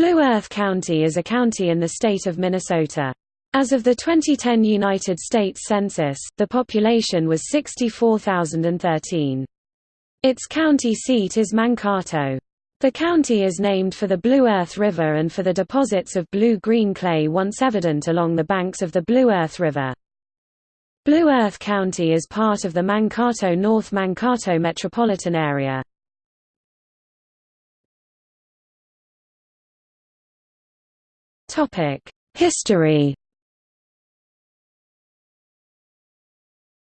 Blue Earth County is a county in the state of Minnesota. As of the 2010 United States Census, the population was 64,013. Its county seat is Mankato. The county is named for the Blue Earth River and for the deposits of blue-green clay once evident along the banks of the Blue Earth River. Blue Earth County is part of the Mankato-North Mankato metropolitan area. History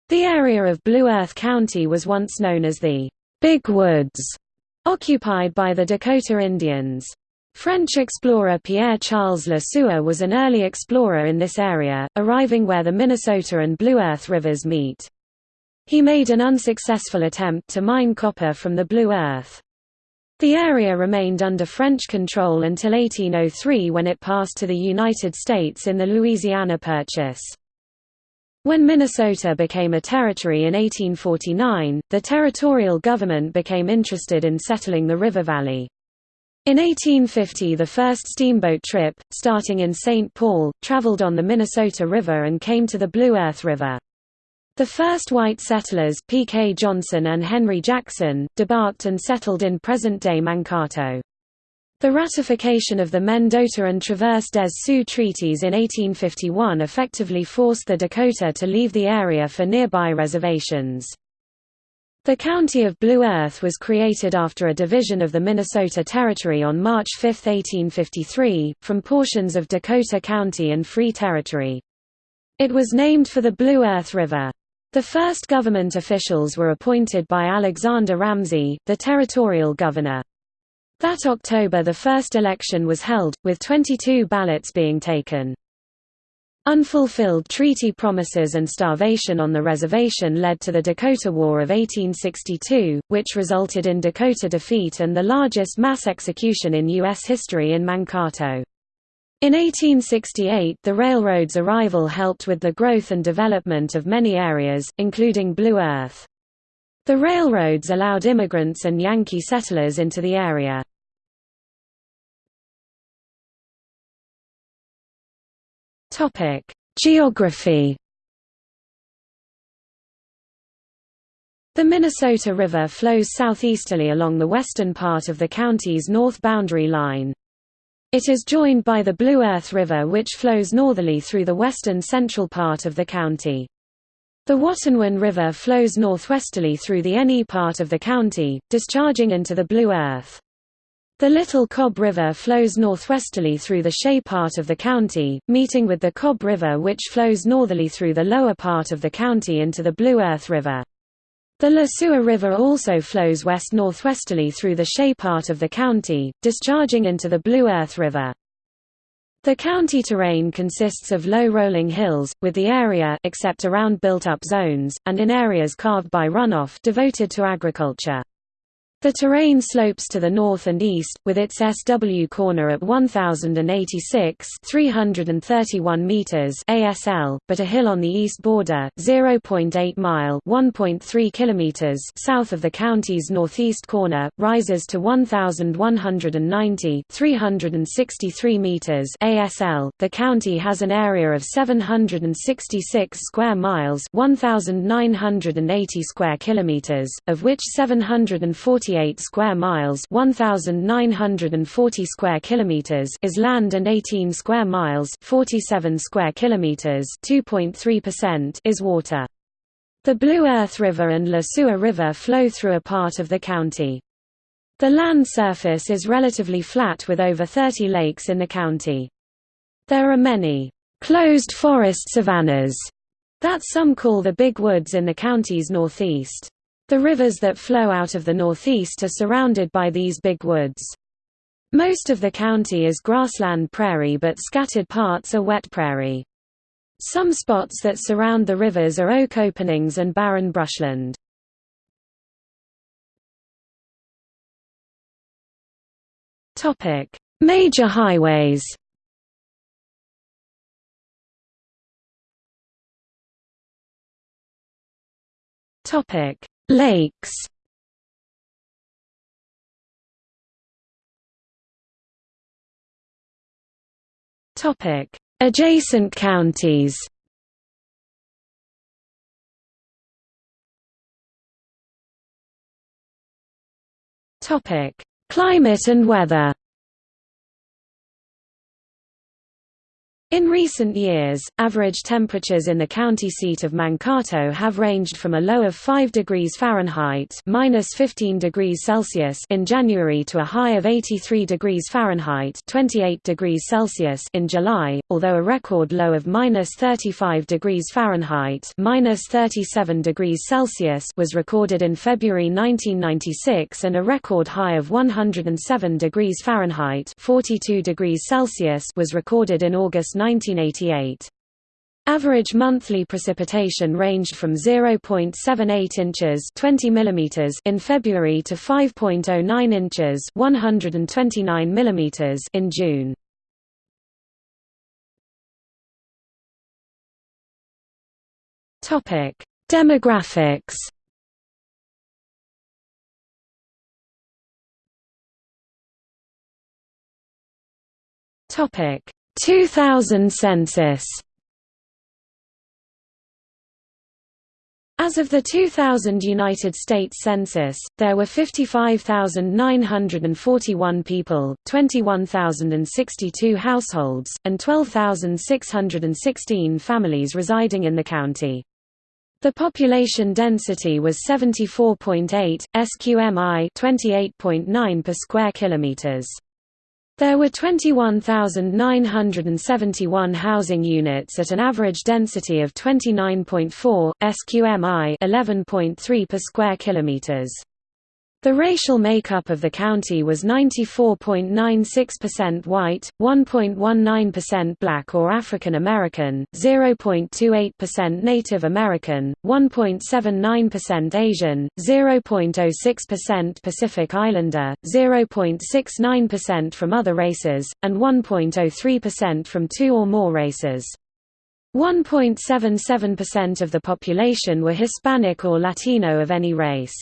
The area of Blue Earth County was once known as the Big Woods, occupied by the Dakota Indians. French explorer Pierre-Charles Le Sueur was an early explorer in this area, arriving where the Minnesota and Blue Earth rivers meet. He made an unsuccessful attempt to mine copper from the Blue Earth. The area remained under French control until 1803 when it passed to the United States in the Louisiana Purchase. When Minnesota became a territory in 1849, the territorial government became interested in settling the river valley. In 1850 the first steamboat trip, starting in St. Paul, traveled on the Minnesota River and came to the Blue Earth River. The first white settlers P. K. Johnson and Henry Jackson, debarked and settled in present-day Mankato. The ratification of the Mendota and Traverse des Sioux treaties in 1851 effectively forced the Dakota to leave the area for nearby reservations. The County of Blue Earth was created after a division of the Minnesota Territory on March 5, 1853, from portions of Dakota County and Free Territory. It was named for the Blue Earth River. The first government officials were appointed by Alexander Ramsey, the territorial governor. That October the first election was held, with 22 ballots being taken. Unfulfilled treaty promises and starvation on the reservation led to the Dakota War of 1862, which resulted in Dakota defeat and the largest mass execution in U.S. history in Mankato. In 1868 the railroad's arrival helped with the growth and development of many areas, including Blue Earth. The railroads allowed immigrants and Yankee settlers into the area. Geography The Minnesota River flows southeasterly along the western part of the county's north boundary line. It is joined by the Blue Earth River which flows northerly through the western central part of the county. The Watonwan River flows northwesterly through the NE part of the county, discharging into the Blue Earth. The Little Cobb River flows northwesterly through the Shea part of the county, meeting with the Cobb River which flows northerly through the lower part of the county into the Blue Earth River. The Le Sueur River also flows west-northwesterly through the Shea part of the county, discharging into the Blue Earth River. The county terrain consists of low rolling hills, with the area except around built-up zones, and in areas carved by runoff devoted to agriculture. The terrain slopes to the north and east, with its SW corner at 1086 331 meters ASL, but a hill on the east border, 0.8 mile 1.3 kilometers south of the county's northeast corner, rises to 1190 363 meters ASL. The county has an area of 766 square miles 1980 square kilometers, of which 740 48 square miles 1940 square kilometers is land and 18 square miles 47 square kilometers 2.3% is water. The Blue Earth River and Le Sueur River flow through a part of the county. The land surface is relatively flat with over 30 lakes in the county. There are many closed forest savannas that some call the Big Woods in the county's northeast. The rivers that flow out of the northeast are surrounded by these big woods. Most of the county is grassland prairie but scattered parts are wet prairie. Some spots that surround the rivers are oak openings and barren brushland. Major highways Topic Lakes. Topic: Adjacent counties. Topic: Climate and weather In recent years, average temperatures in the county seat of Mankato have ranged from a low of 5 degrees Fahrenheit minus 15 degrees Celsius in January to a high of 83 degrees Fahrenheit 28 degrees Celsius in July, although a record low of minus 35 degrees Fahrenheit minus 37 degrees Celsius was recorded in February 1996 and a record high of 107 degrees Fahrenheit 42 degrees Celsius was recorded in August 1988. Average monthly precipitation ranged from 0.78 inches 20 mm in February to 5.09 inches 129 mm in June. Topic: Demographics. Topic: 2000 census As of the 2000 United States Census, there were 55,941 people, 21,062 households, and 12,616 families residing in the county. The population density was 74.8, SQMI 28.9 per square kilometers. There were 21,971 housing units at an average density of 29.4 SQMI 11.3 per square kilometers. The racial makeup of the county was 94.96% white, 1.19% black or African American, 0.28% Native American, 1.79% Asian, 0.06% Pacific Islander, 0.69% from other races, and 1.03% from two or more races. 1.77% of the population were Hispanic or Latino of any race.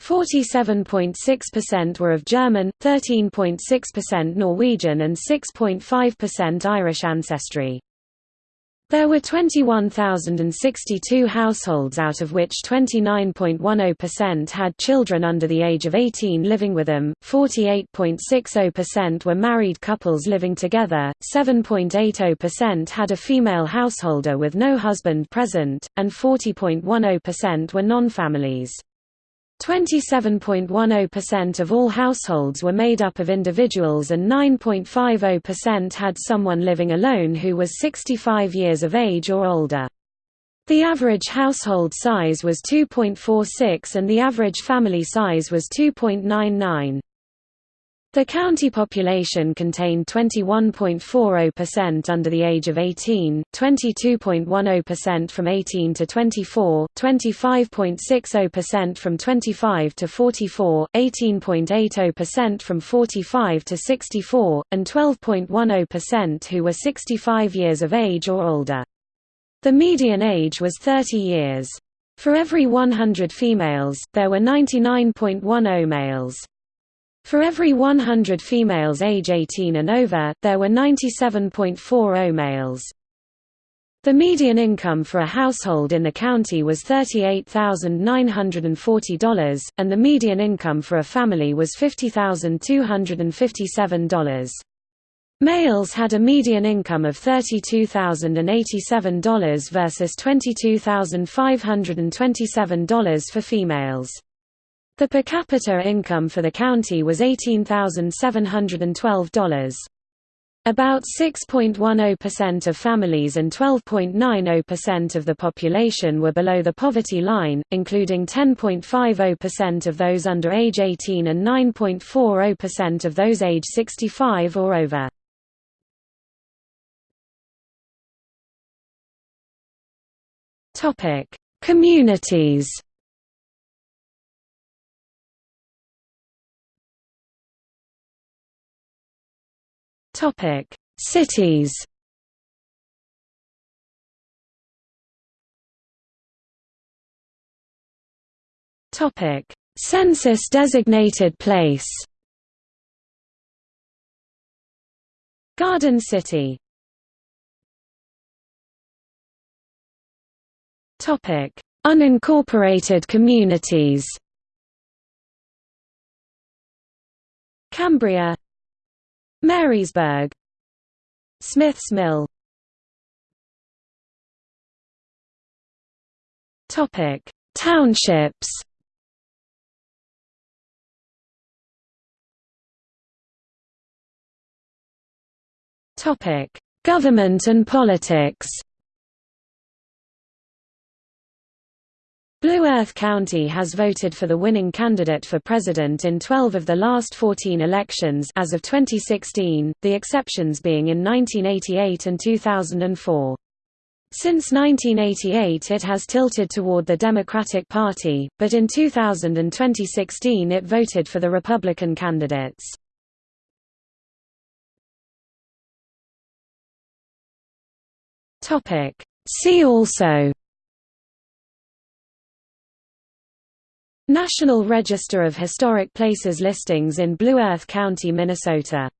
47.6% were of German, 13.6% Norwegian and 6.5% Irish ancestry. There were 21,062 households out of which 29.10% had children under the age of 18 living with them, 48.60% were married couples living together, 7.80% had a female householder with no husband present, and 40.10% were non-families. 27.10% of all households were made up of individuals and 9.50% had someone living alone who was 65 years of age or older. The average household size was 2.46 and the average family size was 2.99. The county population contained 21.40% under the age of 18, 22.10% from 18 to 24, 25.60% from 25 to 44, 18.80% from 45 to 64, and 12.10% who were 65 years of age or older. The median age was 30 years. For every 100 females, there were 99.10 males. For every 100 females age 18 and over, there were 97.40 males. The median income for a household in the county was $38,940, and the median income for a family was $50,257. Males had a median income of $32,087 versus $22,527 for females. The per capita income for the county was $18,712. About 6.10% of families and 12.90% of the population were below the poverty line, including 10.50% of those under age 18 and 9.40% of those age 65 or over. Communities Topic: Cities. Topic: Census designated place. Garden City. Topic: Unincorporated communities. Cambria Marysburg Smiths Mill Topic: Townships. Topic: Government and politics. Blue Earth County has voted for the winning candidate for president in 12 of the last 14 elections as of 2016, the exceptions being in 1988 and 2004. Since 1988 it has tilted toward the Democratic Party, but in 2000 and 2016 it voted for the Republican candidates. See also National Register of Historic Places listings in Blue Earth County, Minnesota